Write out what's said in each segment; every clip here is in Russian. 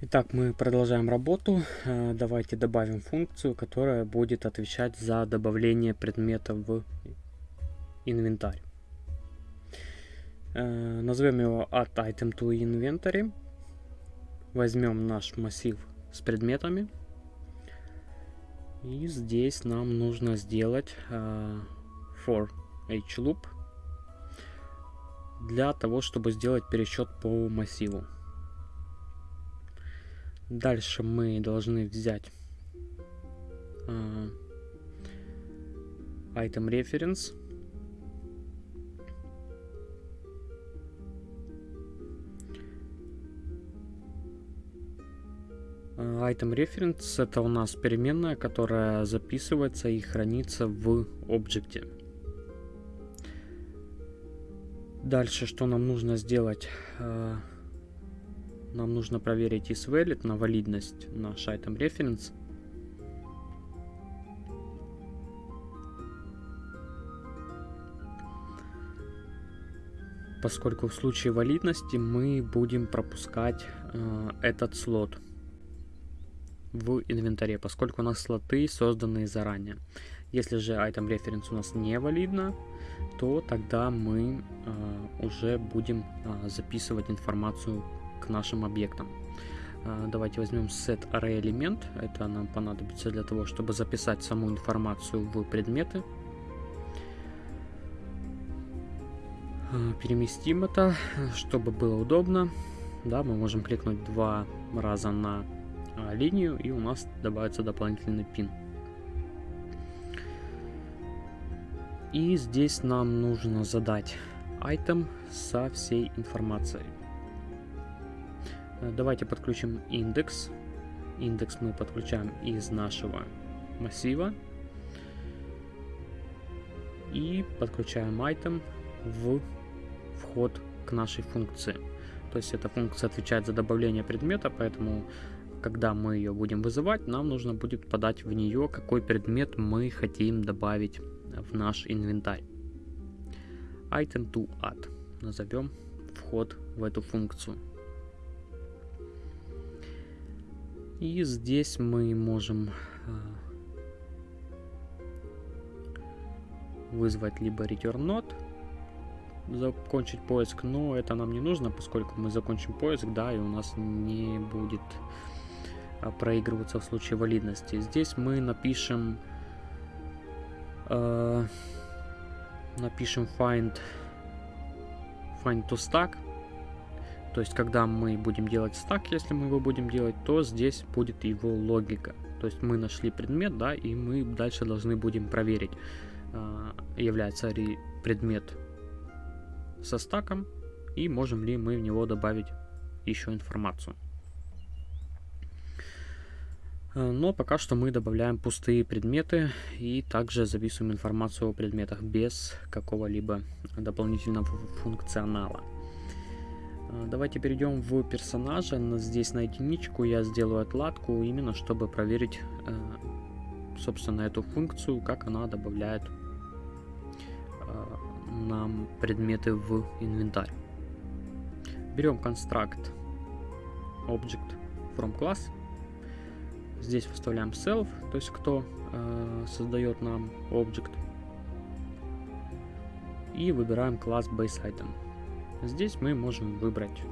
Итак, мы продолжаем работу. Э, давайте добавим функцию, которая будет отвечать за добавление предмета в инвентарь. Э, назовем его at item to inventory. Возьмем наш массив с предметами. И здесь нам нужно сделать э, for each loop для того, чтобы сделать пересчет по массиву. Дальше мы должны взять uh, item reference. Item reference это у нас переменная, которая записывается и хранится в объекте. Дальше, что нам нужно сделать? Нам нужно проверить isValid на валидность наш item reference. Поскольку в случае валидности мы будем пропускать э, этот слот в инвентаре, поскольку у нас слоты созданы заранее. Если же item reference у нас не валидно, то тогда мы э, уже будем э, записывать информацию к нашим объектам. А, давайте возьмем set array элемент. Это нам понадобится для того, чтобы записать саму информацию в предметы. А, переместим это, чтобы было удобно. Да, мы можем кликнуть два раза на а, линию, и у нас добавится дополнительный пин. И здесь нам нужно задать item со всей информацией. Э, давайте подключим индекс. Индекс мы подключаем из нашего массива. И подключаем item в вход к нашей функции. То есть эта функция отвечает за добавление предмета, поэтому когда мы ее будем вызывать, нам нужно будет подать в нее, какой предмет мы хотим добавить в наш инвентарь. Item to add. Назовем вход в эту функцию. И здесь мы можем а, вызвать либо return node, закончить поиск, но это нам не нужно, поскольку мы закончим поиск, да, и у нас не будет а, проигрываться в случае валидности. Здесь мы напишем э, напишем find find to stack то есть, когда мы будем делать стак, если мы его будем делать, то здесь будет его логика. То есть, мы нашли предмет, да, и мы дальше должны будем проверить, а, является ли предмет со стаком, и можем ли мы в него добавить еще информацию. А, но пока что мы добавляем пустые предметы и также записываем информацию о предметах без какого-либо дополнительного функционала. А, давайте перейдем в персонажа. Здесь на единичку я сделаю отладку, именно чтобы проверить, э, собственно, эту функцию, как она добавляет э, нам предметы в инвентарь. Берем construct object from class. Здесь вставляем self, то есть кто э, создает нам object. И выбираем класс base item. Здесь мы можем выбрать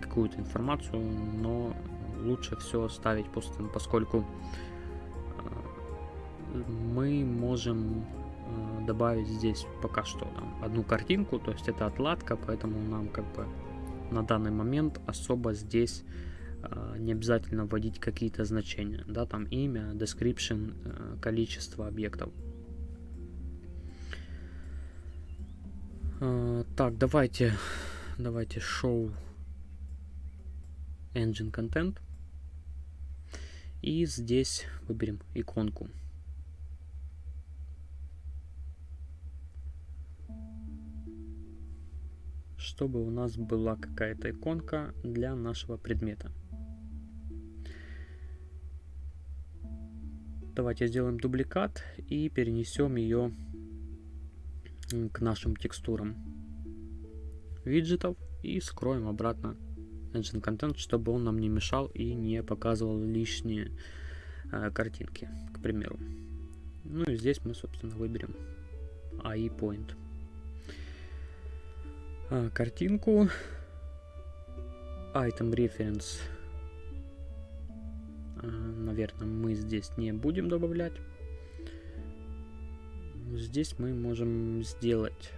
какую-то информацию, но лучше все ставить пустым, поскольку э, мы можем э, добавить здесь пока что там, одну картинку, то есть это отладка, поэтому нам как бы на данный момент особо здесь э, не обязательно вводить какие-то значения, да, там имя, description, количество объектов. А, так, давайте, давайте show engine content. И здесь выберем иконку. Чтобы у нас была какая-то иконка для нашего предмета. Давайте сделаем дубликат и перенесем ее к нашим текстурам виджетов и скроем обратно engine content, чтобы он нам не мешал и не показывал лишние э, картинки, к примеру. Ну и здесь мы, собственно, выберем AI Point. А, картинку Item Reference а, наверное, мы здесь не будем добавлять. Здесь мы можем сделать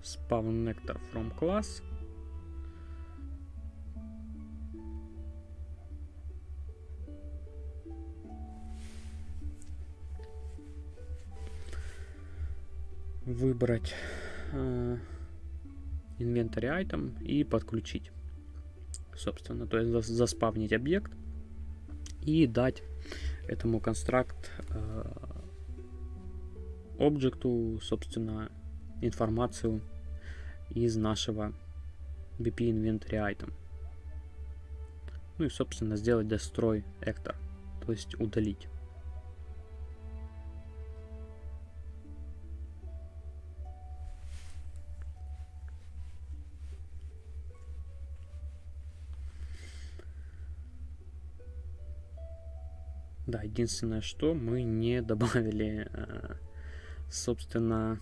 spawn nectar from class. Выбрать э, inventory item и подключить. Собственно, то есть заспавнить объект и дать этому констракт э, объекту, собственно, информацию из нашего BP Inventory Item. Ну и, собственно, сделать destroy actor, то есть удалить. Да, единственное, что мы не добавили, э, собственно,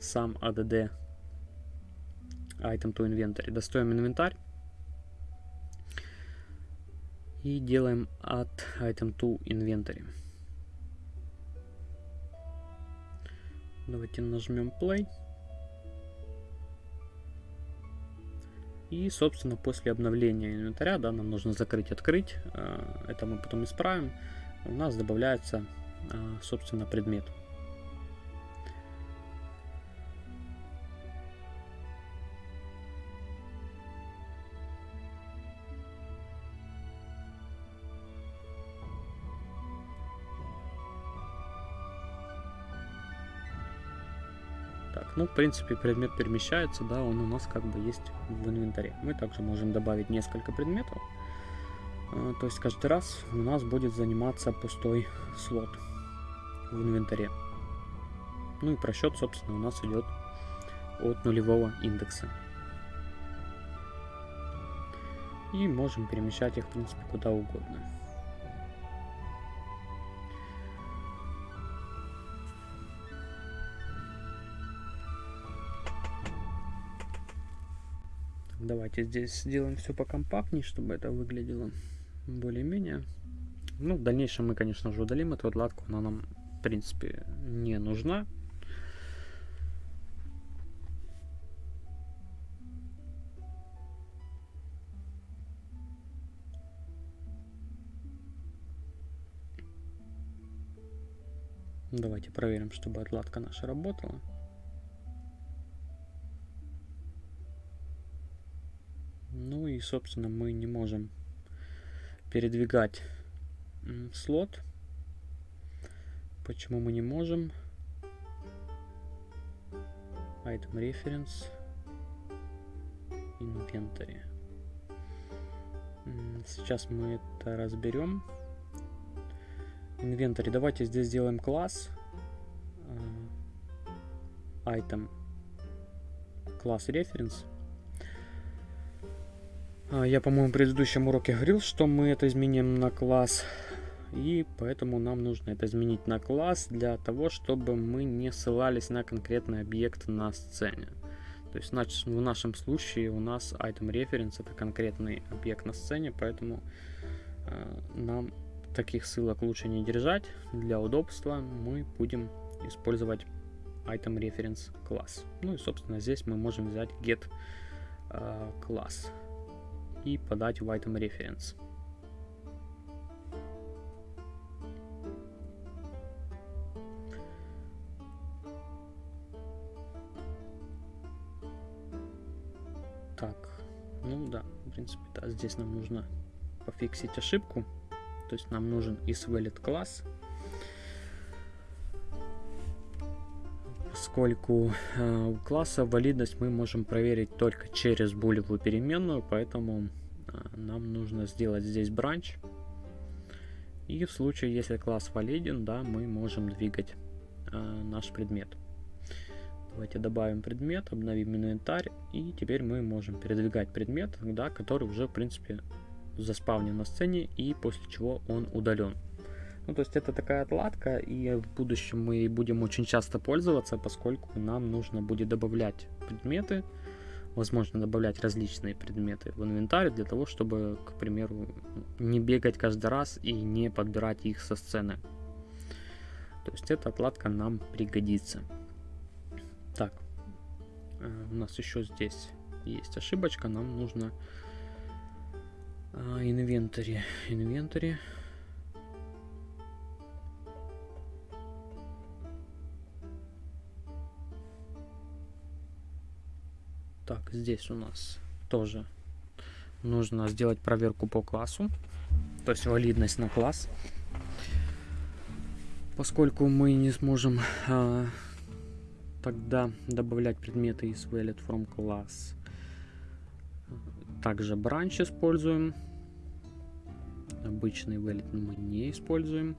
сам ADD Item to Inventory. Достаем инвентарь и делаем add Item to Inventory. Давайте нажмем Play. И, собственно, после обновления инвентаря, да, нам нужно закрыть, открыть. Э, это мы потом исправим у нас добавляется, а, собственно, предмет. Принципе, предмет перемещается, да, он у нас как бы есть в инвентаре. Мы также можем добавить несколько предметов. А, то есть каждый раз у нас будет заниматься пустой слот в инвентаре. Ну и просчет, собственно, у нас идет от нулевого индекса. И можем перемещать их, в принципе, куда угодно. Давайте здесь сделаем все покомпактнее, чтобы это выглядело более-менее. Ну, в дальнейшем мы, конечно же, удалим эту отладку. Она нам, в принципе, не нужна. Давайте проверим, чтобы отладка наша работала. И, собственно, мы не можем передвигать слот. Почему мы не можем? Item Reference. Inventory. Сейчас мы это разберем. Inventory. Давайте здесь сделаем класс. А, item. Класс Reference. А, я, по-моему, в предыдущем уроке говорил, что мы это изменим на класс. И поэтому нам нужно это изменить на класс для того, чтобы мы не ссылались на конкретный объект на сцене. То есть значит, в нашем случае у нас item reference это конкретный объект на сцене, поэтому э, нам таких ссылок лучше не держать. Для удобства мы будем использовать item reference класс. Ну и собственно здесь мы можем взять get э, класс и подать в item reference. Так, ну да, в принципе, да, здесь нам нужно пофиксить ошибку. То есть нам нужен isValid класс, поскольку э, у класса валидность мы можем проверить только через булевую переменную, поэтому э, нам нужно сделать здесь бранч. И в случае, если класс валиден, да, мы можем двигать э, наш предмет. Давайте добавим предмет, обновим инвентарь, и теперь мы можем передвигать предмет, да, который уже, в принципе, заспавнен на сцене, и после чего он удален. Ну, то есть это такая отладка, и в будущем мы будем очень часто пользоваться, поскольку нам нужно будет добавлять предметы, возможно, добавлять различные предметы в инвентарь для того, чтобы, к примеру, не бегать каждый раз и не подбирать их со сцены. То есть эта отладка нам пригодится. Так, э, у нас еще здесь есть ошибочка, нам нужно инвентари, инвентари. Здесь у нас тоже нужно сделать проверку по классу, то есть валидность на класс. Поскольку мы не сможем а, тогда добавлять предметы из valid from class. Также бранч используем. Обычный valid мы не используем.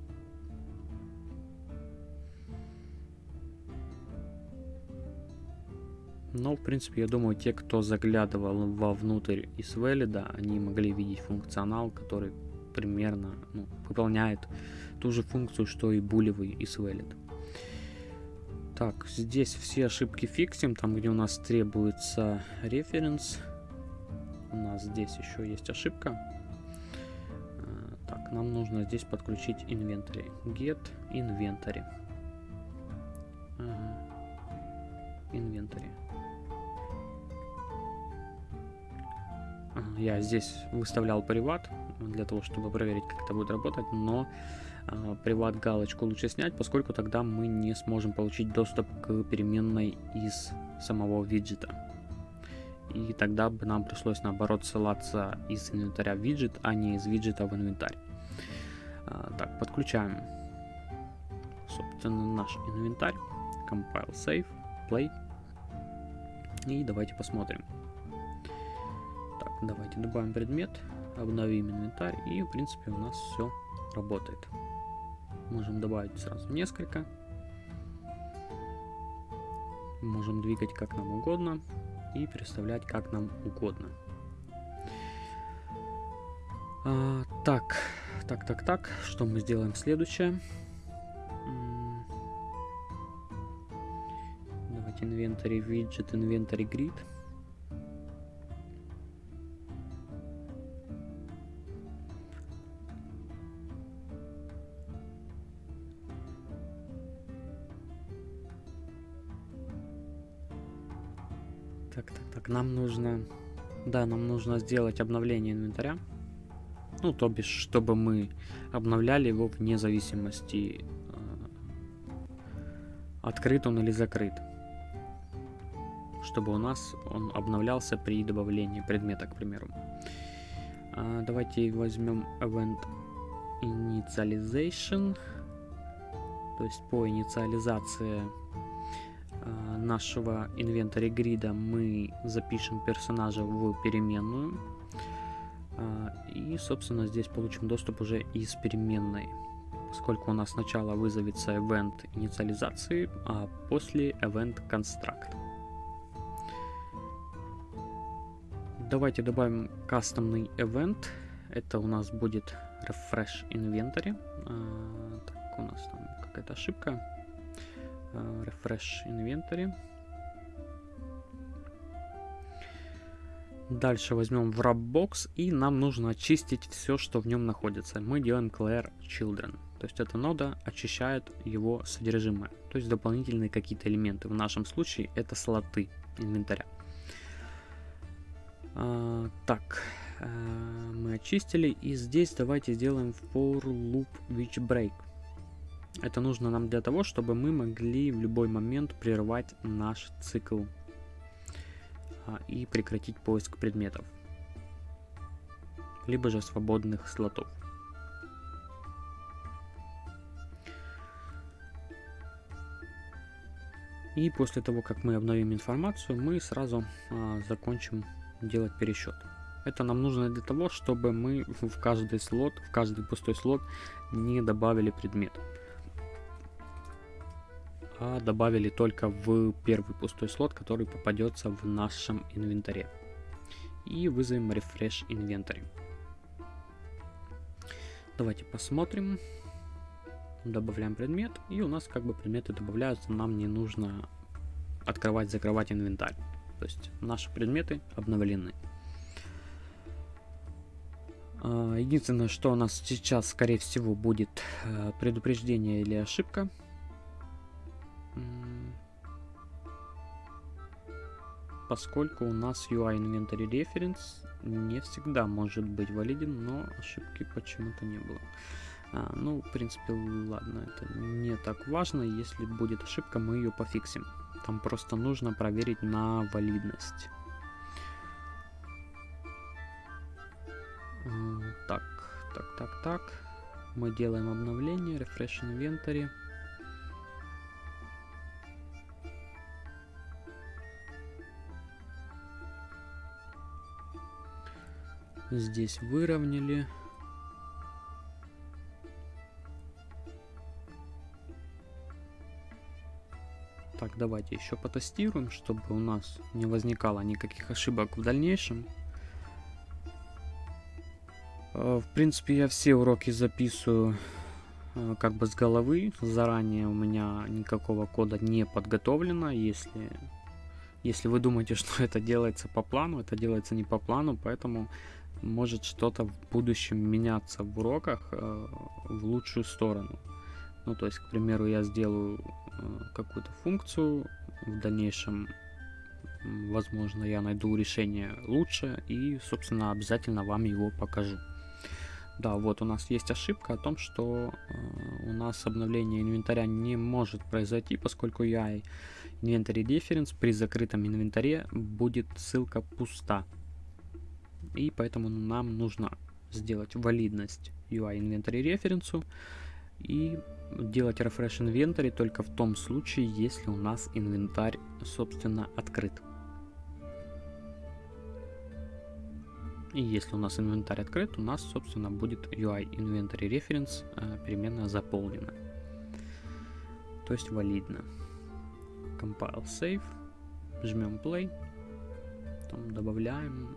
Но, в принципе, я думаю, те, кто заглядывал вовнутрь из Valid, они могли видеть функционал, который примерно ну, выполняет ту же функцию, что и булевый из Valid. Так, здесь все ошибки фиксим, там, где у нас требуется референс. У нас здесь еще есть ошибка. А, так, нам нужно здесь подключить inventory. Get inventory. Ага. Inventory. Я здесь выставлял приват для того, чтобы проверить, как это будет работать, но э, приват галочку лучше снять, поскольку тогда мы не сможем получить доступ к переменной из самого виджета. И тогда бы нам пришлось наоборот ссылаться из инвентаря в виджет, а не из виджета в инвентарь. А, так, подключаем, собственно, наш инвентарь. Compile, save, play. И давайте посмотрим. Давайте добавим предмет, обновим инвентарь и в принципе у нас все работает. Можем добавить сразу несколько. Можем двигать как нам угодно и переставлять как нам угодно. А, так, так, так, так, что мы сделаем следующее? Давайте инвентарь, виджет, инвентарь, grid. нам нужно... Да, нам нужно сделать обновление инвентаря. Ну, то бишь, чтобы мы обновляли его вне зависимости, э, открыт он или закрыт. Чтобы у нас он обновлялся при добавлении предмета, к примеру. А, давайте возьмем event initialization. То есть по инициализации нашего инвентаря грида мы запишем персонажа в переменную. Э, и, собственно, здесь получим доступ уже из переменной. Поскольку у нас сначала вызовется event инициализации, а после event construct. Давайте добавим кастомный event. Это у нас будет refresh inventory. А, так, у нас там какая-то ошибка. Э, refresh inventory. Дальше возьмем в Wrapbox и нам нужно очистить все, что в нем находится. Мы делаем clear children. То есть эта нода очищает его содержимое. То есть дополнительные какие-то элементы. В нашем случае это слоты инвентаря. А, так, а, мы очистили. И здесь давайте сделаем for loop which break. Это нужно нам для того, чтобы мы могли в любой момент прервать наш цикл а, и прекратить поиск предметов, либо же свободных слотов. И после того, как мы обновим информацию, мы сразу а, закончим делать пересчет. Это нам нужно для того, чтобы мы в каждый слот, в каждый пустой слот не добавили предмет. А добавили только в первый пустой слот, который попадется в нашем инвентаре. И вызовем Refresh Inventory. Давайте посмотрим. Добавляем предмет, и у нас как бы предметы добавляются, нам не нужно открывать, закрывать инвентарь. То есть наши предметы обновлены. А, единственное, что у нас сейчас, скорее всего, будет э, предупреждение или ошибка. Поскольку у нас UI Inventory Reference не всегда может быть валиден, но ошибки почему-то не было. А, ну, в принципе, ладно, это не так важно. Если будет ошибка, мы ее пофиксим. Там просто нужно проверить на валидность. Так, так, так, так. Мы делаем обновление, refresh inventory. Здесь выровняли. Так, давайте еще потестируем, чтобы у нас не возникало никаких ошибок в дальнейшем. Э, в принципе, я все уроки записываю э, как бы с головы. Заранее у меня никакого кода не подготовлено. Если, если вы думаете, что это делается по плану, это делается не по плану, поэтому может что-то в будущем меняться в уроках э, в лучшую сторону. Ну, то есть, к примеру, я сделаю э, какую-то функцию, в дальнейшем, возможно, я найду решение лучше и, собственно, обязательно вам его покажу. Да, вот у нас есть ошибка о том, что э, у нас обновление инвентаря не может произойти, поскольку UI Inventory Reference при закрытом инвентаре будет ссылка пуста. И поэтому нам нужно сделать валидность UI Inventory референсу и делать refresh inventory только в том случае, если у нас инвентарь, собственно, открыт. И если у нас инвентарь открыт, у нас, собственно, будет UI Inventory Reference переменная заполнена. То есть валидно. Compile Save. Жмем Play. Потом добавляем.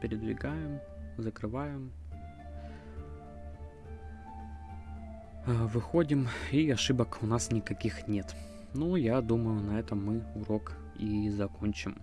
Передвигаем. Закрываем. Э, выходим, и ошибок у нас никаких нет. Ну, я думаю, на этом мы урок и закончим.